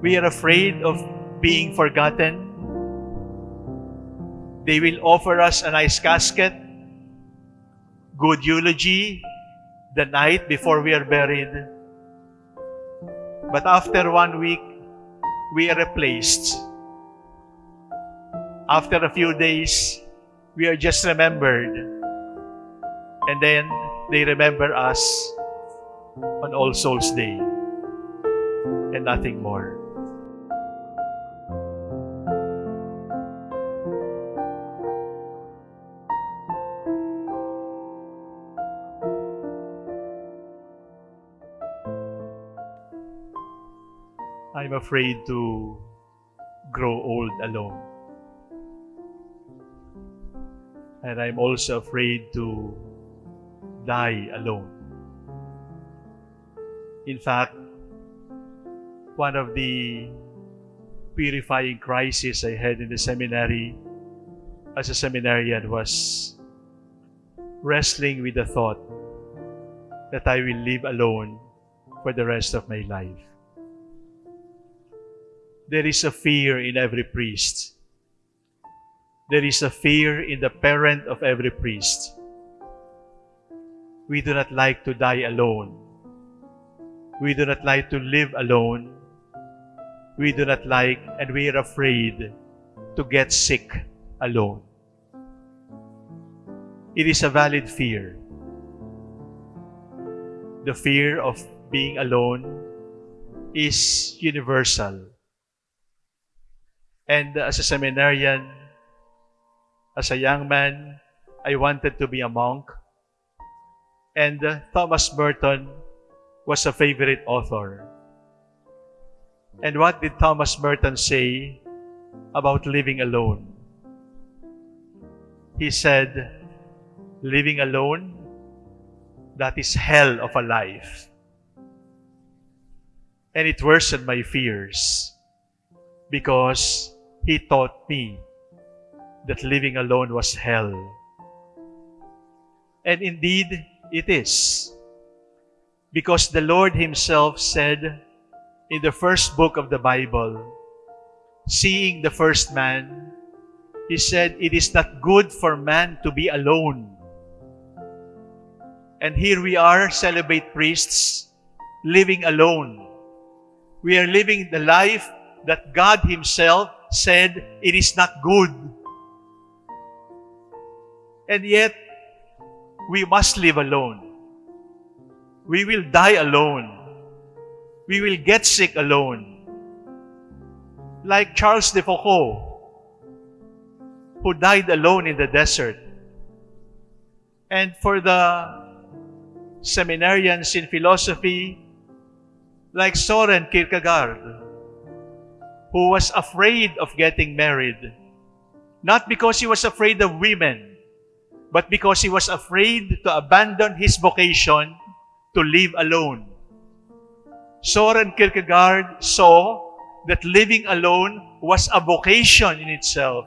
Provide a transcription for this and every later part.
We are afraid of being forgotten. They will offer us a nice casket, good eulogy the night before we are buried. But after one week, we are replaced. After a few days, we are just remembered. And then they remember us on All Souls Day and nothing more. Afraid to grow old alone. And I'm also afraid to die alone. In fact, one of the purifying crises I had in the seminary as a seminarian was wrestling with the thought that I will live alone for the rest of my life. There is a fear in every priest. There is a fear in the parent of every priest. We do not like to die alone. We do not like to live alone. We do not like and we are afraid to get sick alone. It is a valid fear. The fear of being alone is universal. And as a seminarian, as a young man, I wanted to be a monk. And uh, Thomas Merton was a favorite author. And what did Thomas Merton say about living alone? He said, living alone, that is hell of a life. And it worsened my fears because he taught me that living alone was hell. And indeed, it is. Because the Lord Himself said in the first book of the Bible, seeing the first man, He said, It is not good for man to be alone. And here we are, celebrate priests, living alone. We are living the life that God Himself said it is not good. And yet, we must live alone. We will die alone. We will get sick alone. Like Charles de Foucauld, who died alone in the desert. And for the seminarians in philosophy, like Soren Kierkegaard, who was afraid of getting married. Not because he was afraid of women, but because he was afraid to abandon his vocation to live alone. Soren Kierkegaard saw that living alone was a vocation in itself.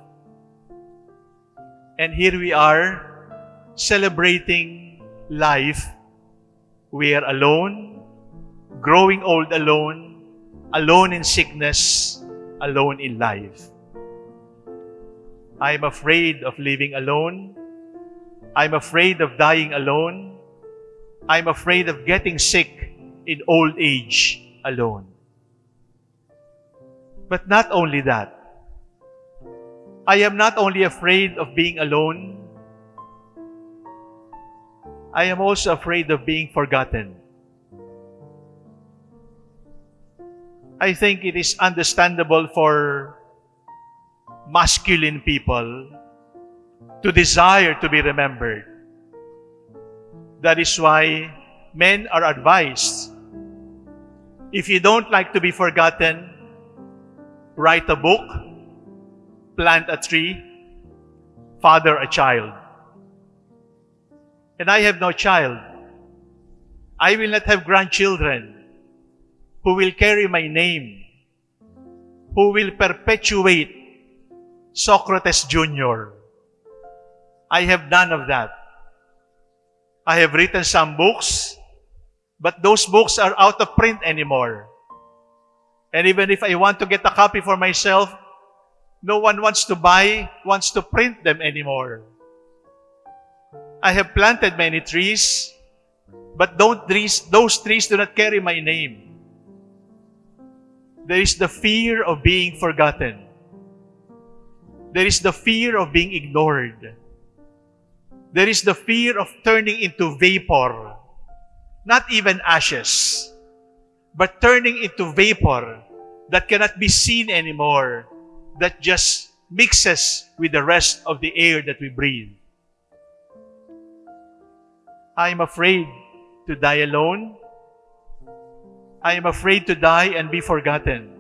And here we are celebrating life. We are alone, growing old alone, alone in sickness, alone in life. I am afraid of living alone. I'm afraid of dying alone. I'm afraid of getting sick in old age alone. But not only that, I am not only afraid of being alone, I am also afraid of being forgotten. I think it is understandable for masculine people to desire to be remembered. That is why men are advised, if you don't like to be forgotten, write a book, plant a tree, father a child. And I have no child. I will not have grandchildren who will carry my name, who will perpetuate Socrates Jr. I have none of that. I have written some books, but those books are out of print anymore. And even if I want to get a copy for myself, no one wants to buy, wants to print them anymore. I have planted many trees, but don't trees, those trees do not carry my name. There is the fear of being forgotten. There is the fear of being ignored. There is the fear of turning into vapor, not even ashes, but turning into vapor that cannot be seen anymore, that just mixes with the rest of the air that we breathe. I am afraid to die alone. I am afraid to die and be forgotten.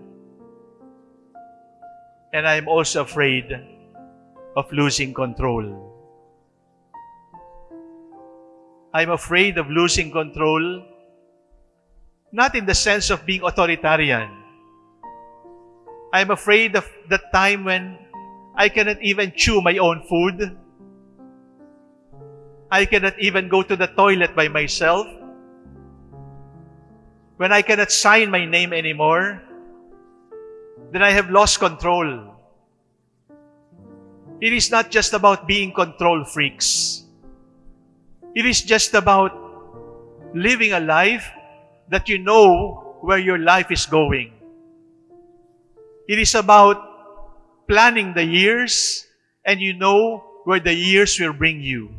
And I am also afraid of losing control. I'm afraid of losing control, not in the sense of being authoritarian. I'm afraid of the time when I cannot even chew my own food. I cannot even go to the toilet by myself. When I cannot sign my name anymore, then I have lost control. It is not just about being control freaks. It is just about living a life that you know where your life is going. It is about planning the years and you know where the years will bring you.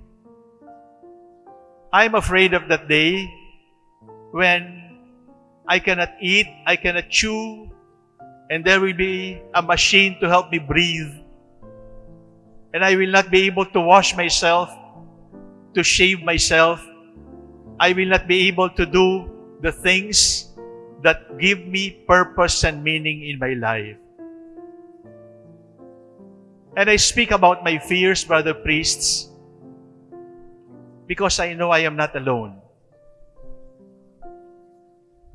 I'm afraid of that day when I cannot eat, I cannot chew, and there will be a machine to help me breathe. And I will not be able to wash myself to shave myself. I will not be able to do the things that give me purpose and meaning in my life. And I speak about my fears, brother priests, because I know I am not alone.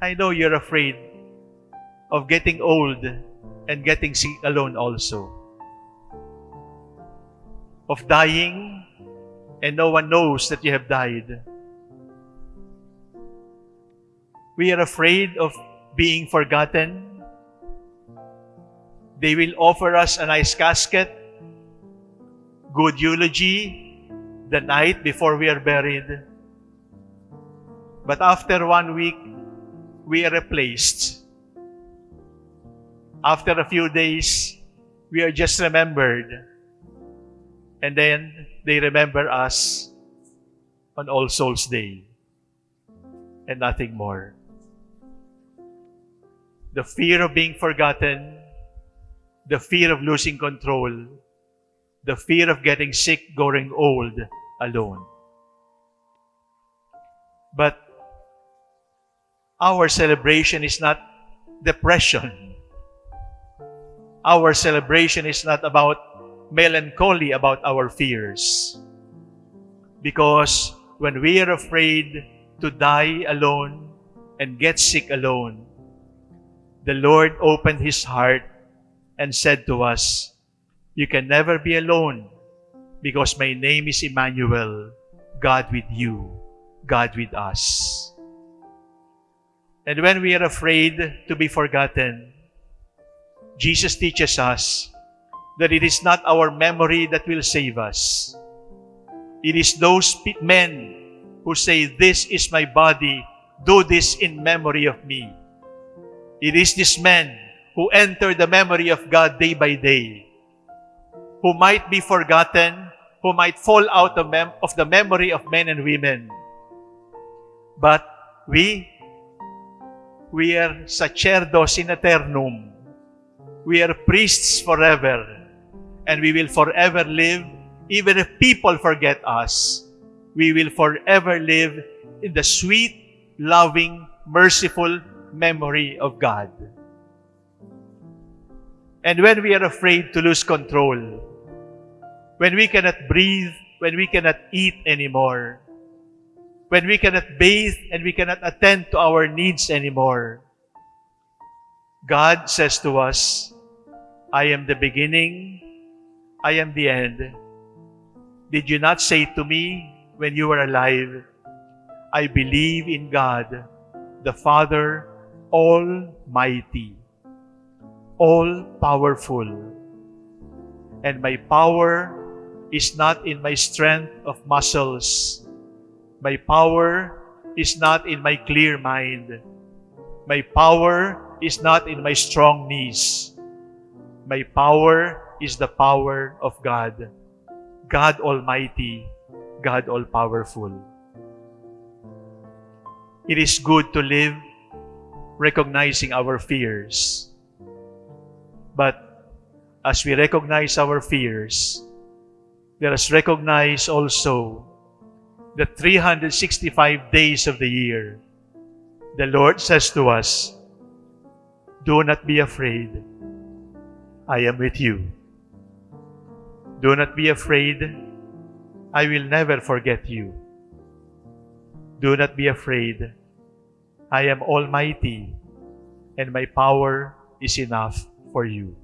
I know you're afraid of getting old and getting sick alone also. Of dying and no one knows that you have died. We are afraid of being forgotten. They will offer us a nice casket, good eulogy the night before we are buried. But after one week, we are replaced. After a few days, we are just remembered. And then they remember us on All Souls Day and nothing more. The fear of being forgotten, the fear of losing control, the fear of getting sick, growing old alone. But our celebration is not depression. Our celebration is not about melancholy about our fears. Because when we are afraid to die alone and get sick alone, the Lord opened His heart and said to us, You can never be alone because my name is Emmanuel, God with you, God with us. And when we are afraid to be forgotten, Jesus teaches us that it is not our memory that will save us. It is those men who say, This is my body, do this in memory of me. It is these men who enter the memory of God day by day, who might be forgotten, who might fall out of, of the memory of men and women. But we, we are sacerdos in eternum. We are priests forever and we will forever live, even if people forget us, we will forever live in the sweet, loving, merciful memory of God. And when we are afraid to lose control, when we cannot breathe, when we cannot eat anymore, when we cannot bathe and we cannot attend to our needs anymore, God says to us, I am the beginning I am the end. Did you not say to me when you were alive, I believe in God, the Father Almighty, all powerful. And my power is not in my strength of muscles. My power is not in my clear mind. My power is not in my strong knees. My power is the power of God. God Almighty, God All Powerful. It is good to live recognizing our fears. But as we recognize our fears, let us recognize also the 365 days of the year. The Lord says to us, Do not be afraid. I am with you. Do not be afraid. I will never forget you. Do not be afraid. I am almighty, and my power is enough for you.